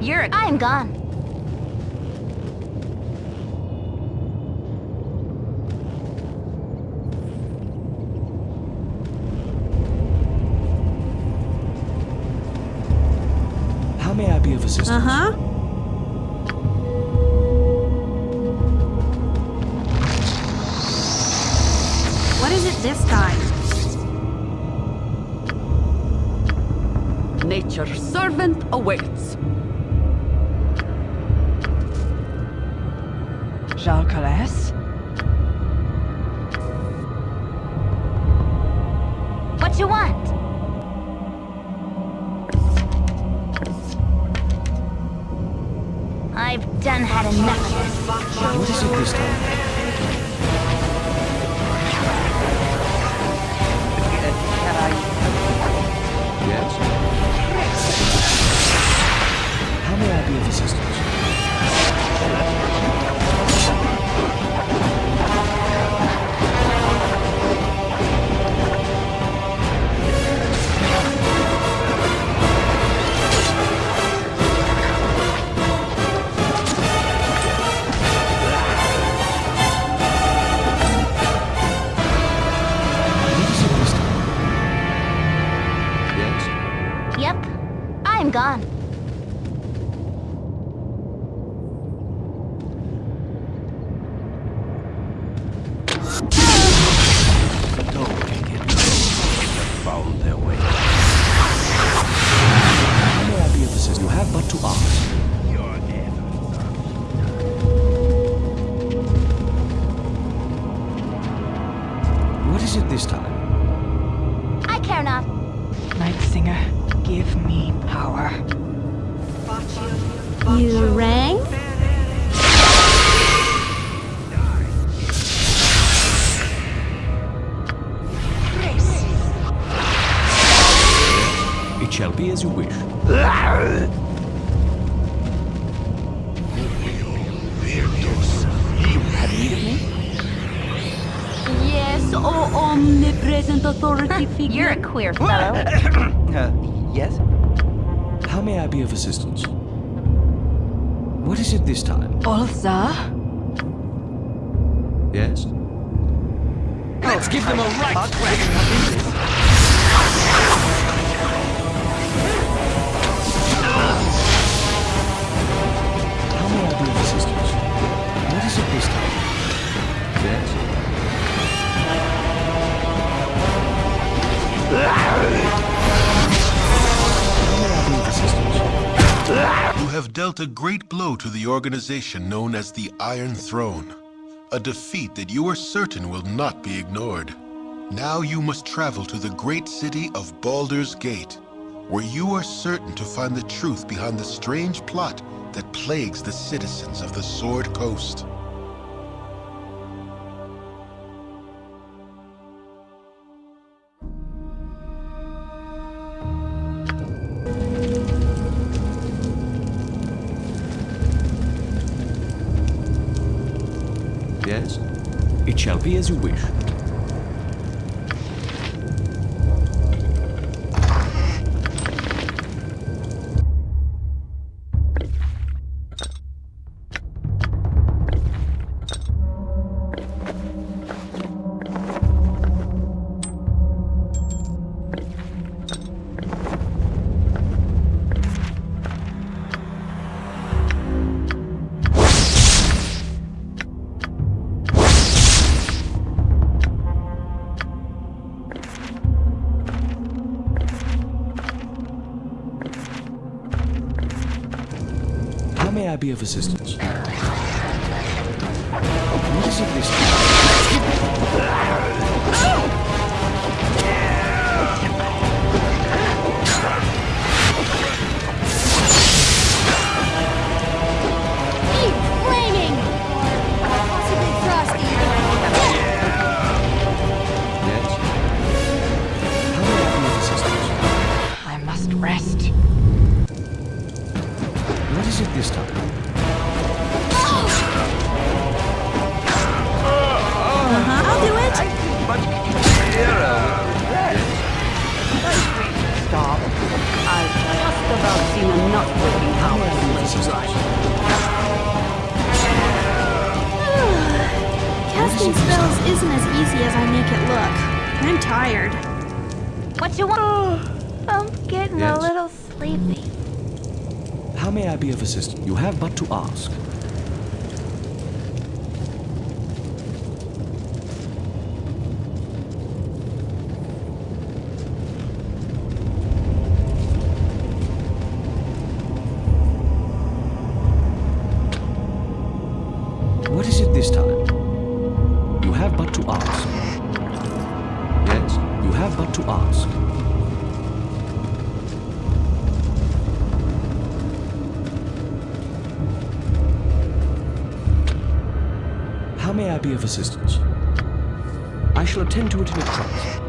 You're- I'm gone. How may I be of assistance? Uh-huh. What is it this time? Nature's servant awaits. Jalcales? What you want? I've done had enough of this. What is it this time? You rang? It shall be as you wish. Have need of me? Yes, oh omnipresent authority figure. You're a queer fellow. Uh, yes? How may I be of assistance? What is it this time? Ulza? Yes? Let's give them a right How may I be of assistance? What is it this time? Yes? How may I be of assistance? Have dealt a great blow to the organization known as the Iron Throne. A defeat that you are certain will not be ignored. Now you must travel to the great city of Baldur's Gate, where you are certain to find the truth behind the strange plot that plagues the citizens of the Sword Coast. Yes? It shall be as you wish. Be of assistance? Casting spells isn't as easy as I make it look. I'm tired. What you want? Oh, I'm getting Yes. a little sleepy. How may I be of assistance? You have but to ask. What is it this time? You have but to ask. Yes, you have but to ask. How may I be of assistance? I shall attend to it in a trice.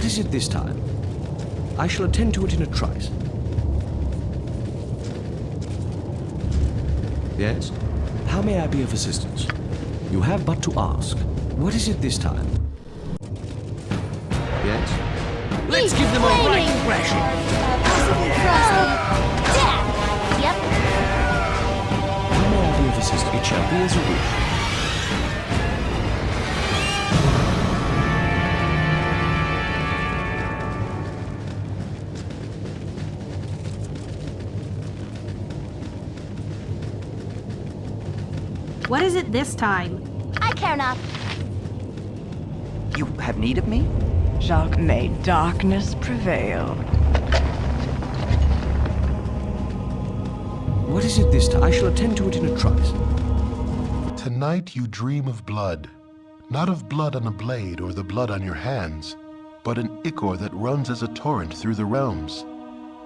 What is it this time? I shall attend to it in a trice. Yes? How may I be of assistance? You have but to ask. What is it this time? Yes? Let's give them a right thrashing. Death. Yep. How may I be of assistance? It shall be as you wish. What is it this time? I care not. You have need of me? Jacques made darkness prevail. What is it this time? I shall attend to it in a trice. Tonight you dream of blood. Not of blood on a blade or the blood on your hands, but an ichor that runs as a torrent through the realms.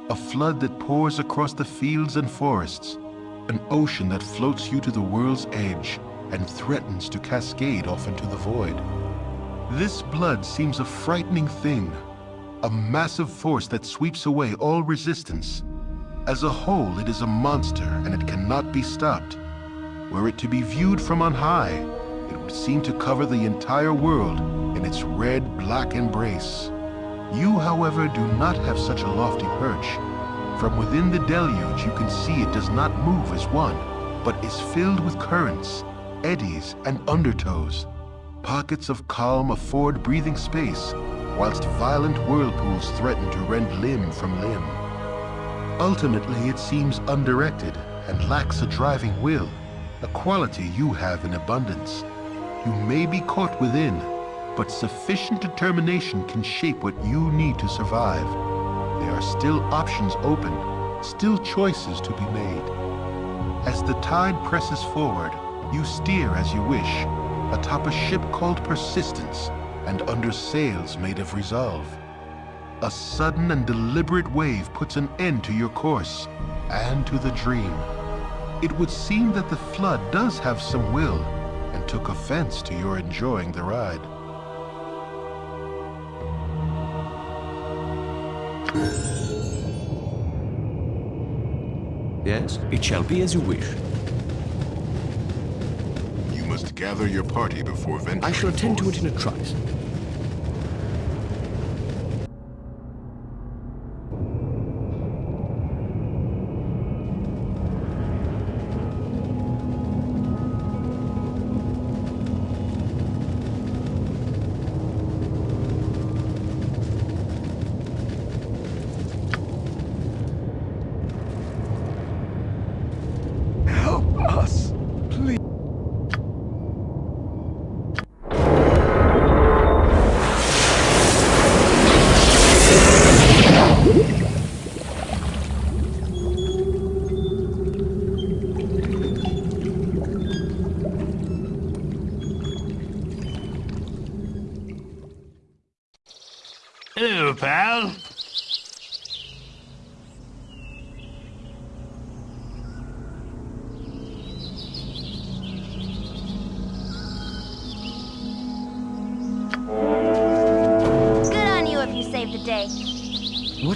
A flood that pours across the fields and forests. An ocean that floats you to the world's edge and threatens to cascade off into the void. This blood seems a frightening thing, a massive force that sweeps away all resistance. As a whole, it is a monster and it cannot be stopped. Were it to be viewed from on high, it would seem to cover the entire world in its red-black embrace. You, however, do not have such a lofty perch. From within the deluge, you can see it does not move as one, but is filled with currents, eddies, and undertows. Pockets of calm afford breathing space, whilst violent whirlpools threaten to rend limb from limb. Ultimately, it seems undirected and lacks a driving will, a quality you have in abundance. You may be caught within, but sufficient determination can shape what you need to survive. There are still options open, still choices to be made. As the tide presses forward, you steer as you wish, atop a ship called Persistence and under sails made of resolve. A sudden and deliberate wave puts an end to your course and to the dream. It would seem that the flood does have some will and took offense to your enjoying the ride. Yes, it shall be as you wish. You must gather your party before venturing I shall attend to it in a trice.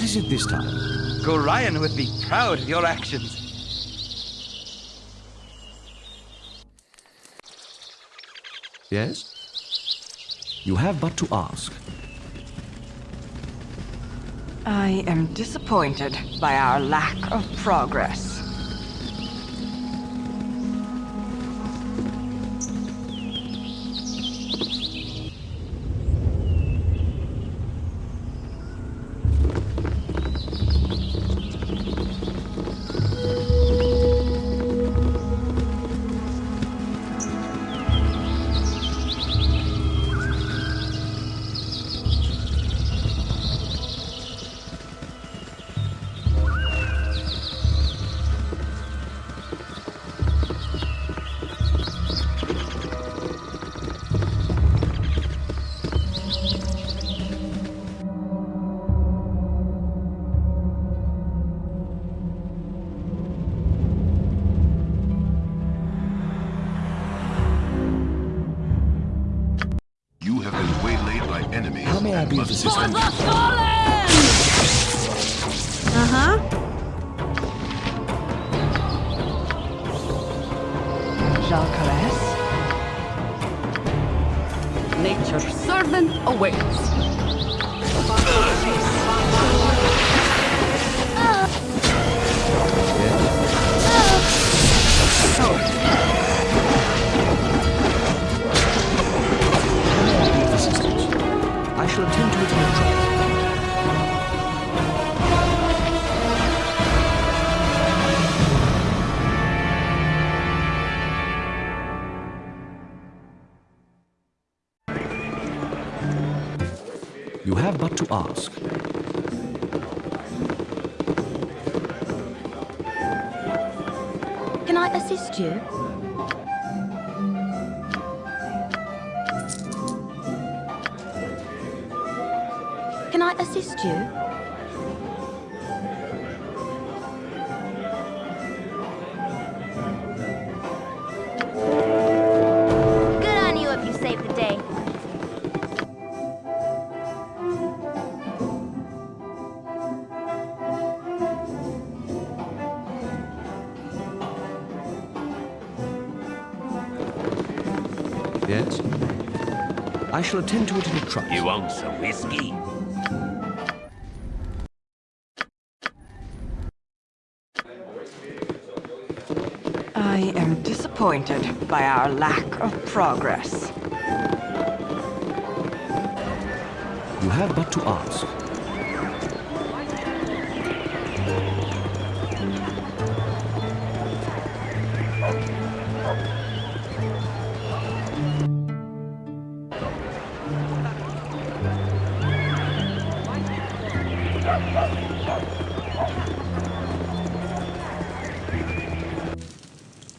Is it this time? Gorion would be proud of your actions. Yes? You have but to ask. I am disappointed by our lack of progress. Have but to ask. Can I assist you? Can I assist you? I shall attend to it in a trice. You want some whiskey? I am disappointed by our lack of progress. You have but to ask.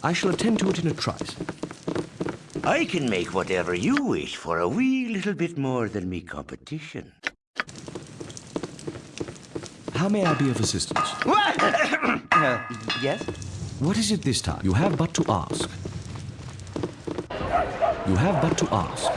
I shall attend to it in a trice. I can make whatever you wish for a wee little bit more than me competition. How may I be of assistance? uh, yes? What is it this time? You have but to ask. You have but to ask.